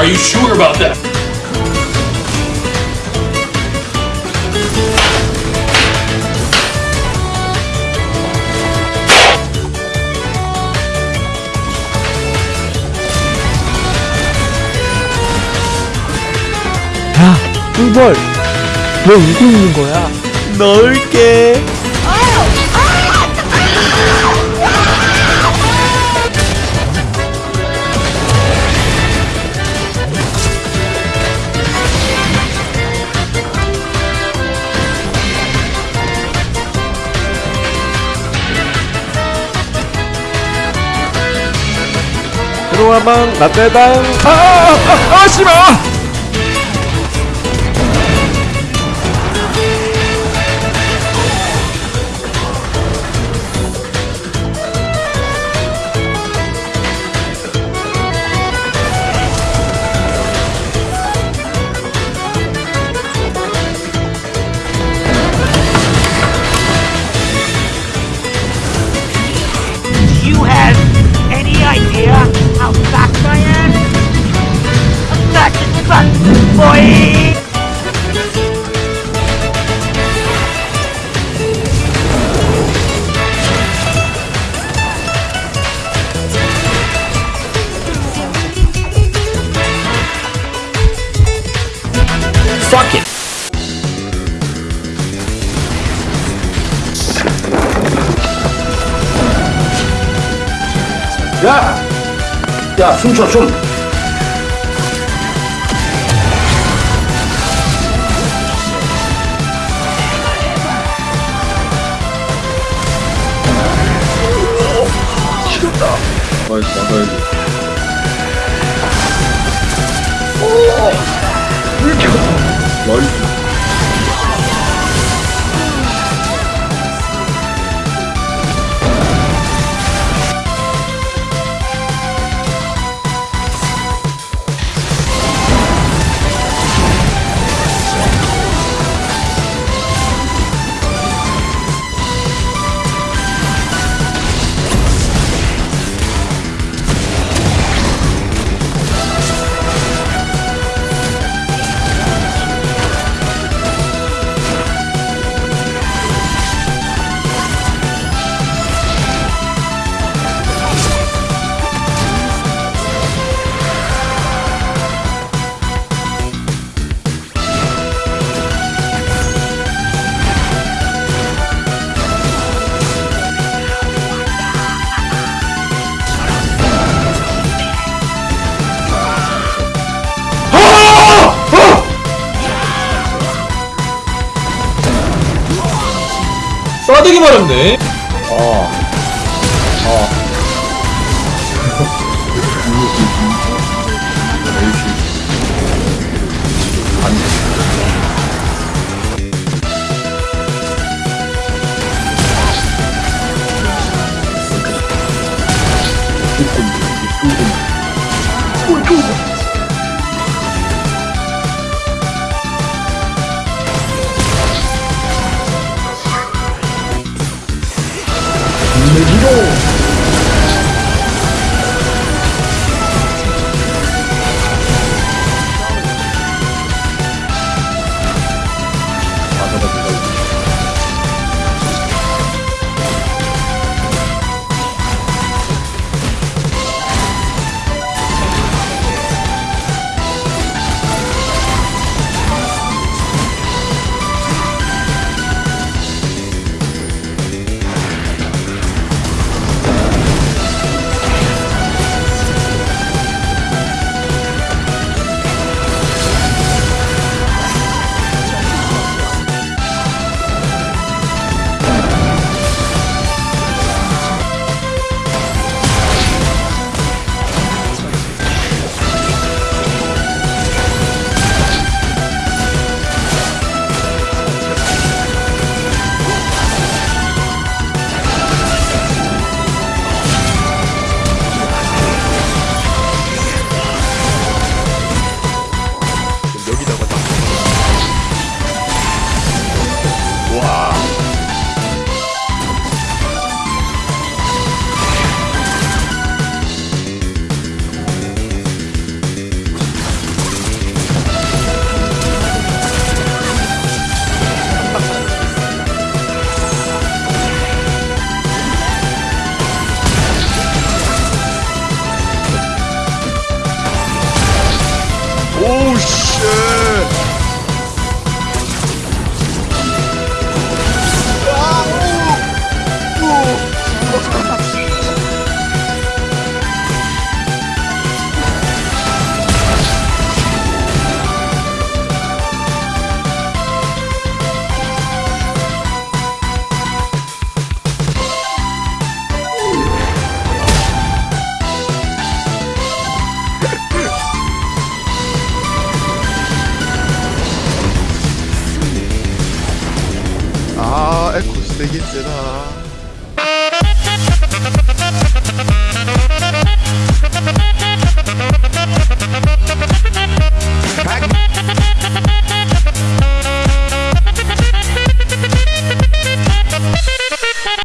Are you sure about that? 야, 꿀벌. 왜 울고 있는 거야? 넣을게. 들어와방 라떼당. 아아아 씨발 Fuck it. 야! 야, 숨 쉬어, 숨! 싫었다. 나이스, 나가야 나 이스. 싸대기 맞았네. 어. 어. 세다